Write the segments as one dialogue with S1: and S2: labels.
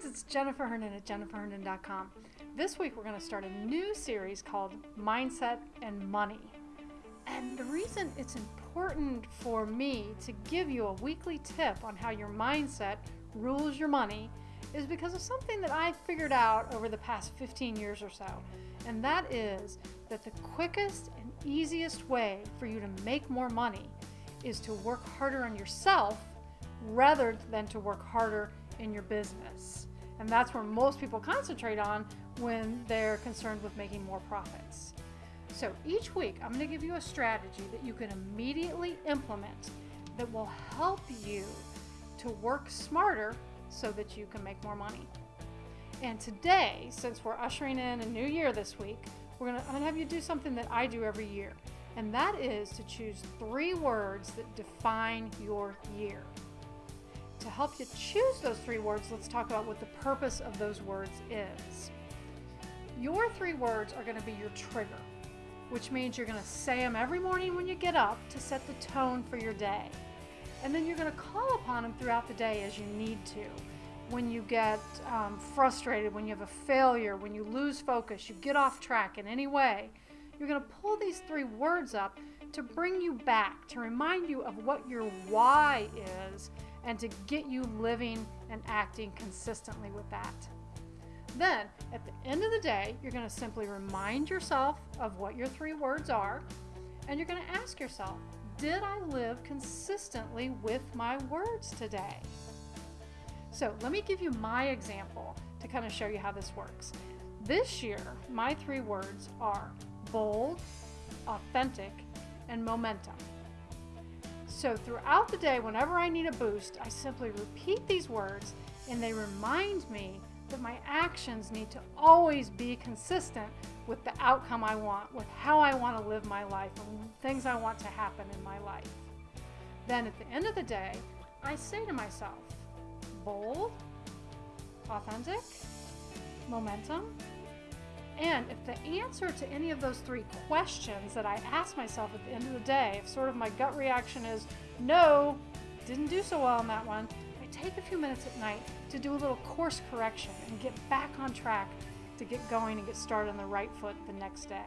S1: friends, it's Jennifer Herndon at jenniferherndon.com. This week we're going to start a new series called Mindset and Money. And the reason it's important for me to give you a weekly tip on how your mindset rules your money is because of something that I figured out over the past 15 years or so. And that is that the quickest and easiest way for you to make more money is to work harder on yourself rather than to work harder in your business. And that's where most people concentrate on when they're concerned with making more profits. So each week, I'm going to give you a strategy that you can immediately implement that will help you to work smarter so that you can make more money. And today, since we're ushering in a new year this week, we're gonna, I'm to have you do something that I do every year. And that is to choose three words that define your year. To help you choose those three words, let's talk about what the purpose of those words is. Your three words are going to be your trigger, which means you're going to say them every morning when you get up to set the tone for your day. And then you're going to call upon them throughout the day as you need to. When you get um, frustrated, when you have a failure, when you lose focus, you get off track in any way, you're going to pull these three words up to bring you back, to remind you of what your why is and to get you living and acting consistently with that. Then, at the end of the day, you're going to simply remind yourself of what your three words are, and you're going to ask yourself, did I live consistently with my words today? So, let me give you my example to kind of show you how this works. This year, my three words are bold, authentic, and momentum. So throughout the day, whenever I need a boost, I simply repeat these words and they remind me that my actions need to always be consistent with the outcome I want, with how I want to live my life, and things I want to happen in my life. Then at the end of the day, I say to myself, bold, authentic, momentum, and if the answer to any of those three questions that I ask myself at the end of the day, if sort of my gut reaction is no, didn't do so well on that one, I take a few minutes at night to do a little course correction and get back on track to get going and get started on the right foot the next day.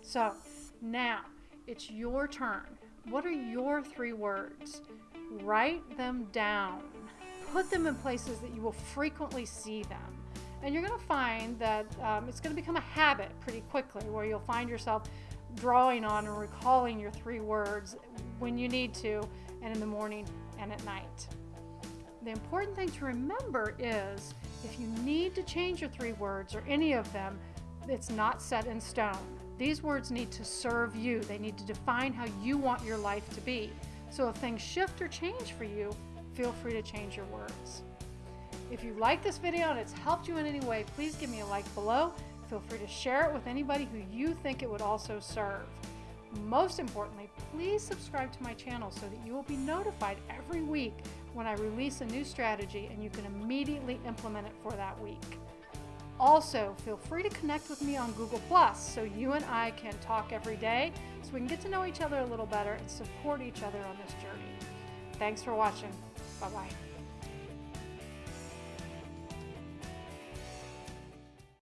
S1: So now it's your turn. What are your three words? Write them down. Put them in places that you will frequently see them. And you're going to find that um, it's going to become a habit pretty quickly where you'll find yourself drawing on and recalling your three words when you need to and in the morning and at night. The important thing to remember is if you need to change your three words or any of them, it's not set in stone. These words need to serve you. They need to define how you want your life to be. So if things shift or change for you, feel free to change your words. If you like this video and it's helped you in any way, please give me a like below. Feel free to share it with anybody who you think it would also serve. Most importantly, please subscribe to my channel so that you will be notified every week when I release a new strategy and you can immediately implement it for that week. Also, feel free to connect with me on Google Plus so you and I can talk every day so we can get to know each other a little better and support each other on this journey. Thanks for watching. Bye bye.